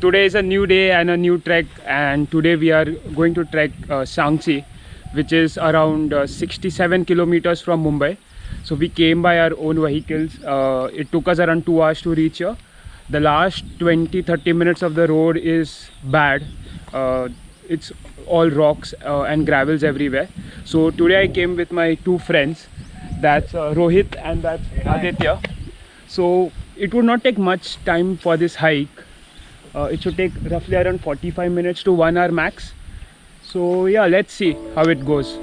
Today is a new day and a new trek and today we are going to trek uh, which is around uh, 67 kilometers from Mumbai. So we came by our own vehicles. Uh, it took us around 2 hours to reach here. The last 20-30 minutes of the road is bad. Uh, it's all rocks uh, and gravels everywhere. So today I came with my two friends. That's uh, Rohit and that's Aditya. So it would not take much time for this hike. Uh, it should take roughly around 45 minutes to 1 hour max. So yeah, let's see how it goes.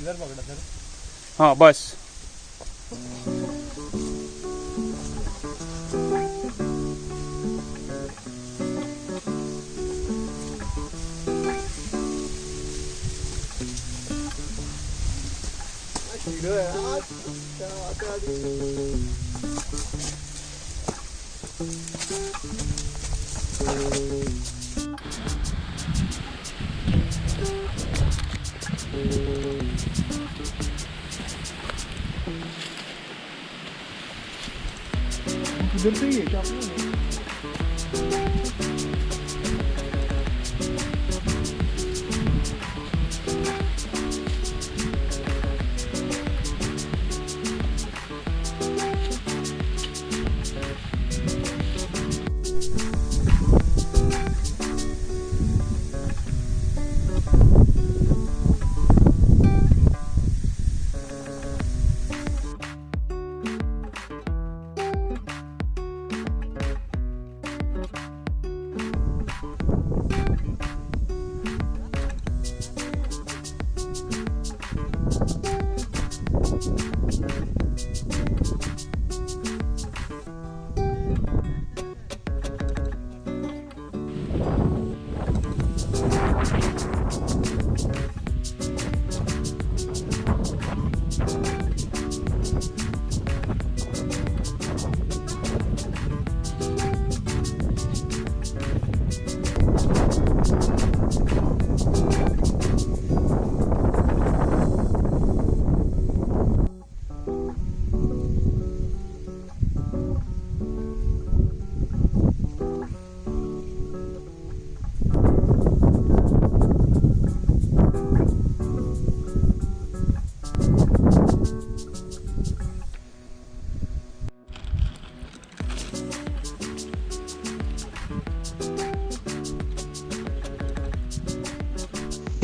इधर पकड़ा sir हाँ बस video है आज क्या आते आज इधर से ही है। क्या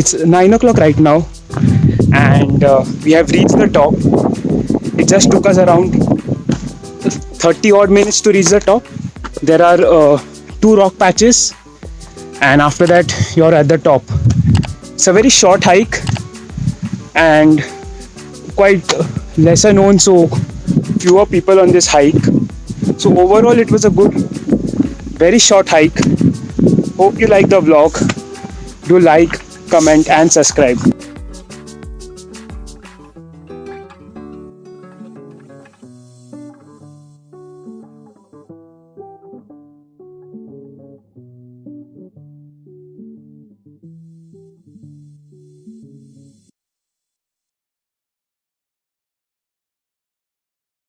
it's 9 o'clock right now and uh, we have reached the top. It just took us around 30 odd minutes to reach the top. There are uh, two rock patches and after that you're at the top. It's a very short hike and quite lesser known so fewer people on this hike. So overall it was a good very short hike. Hope you like the vlog. Do like comment and subscribe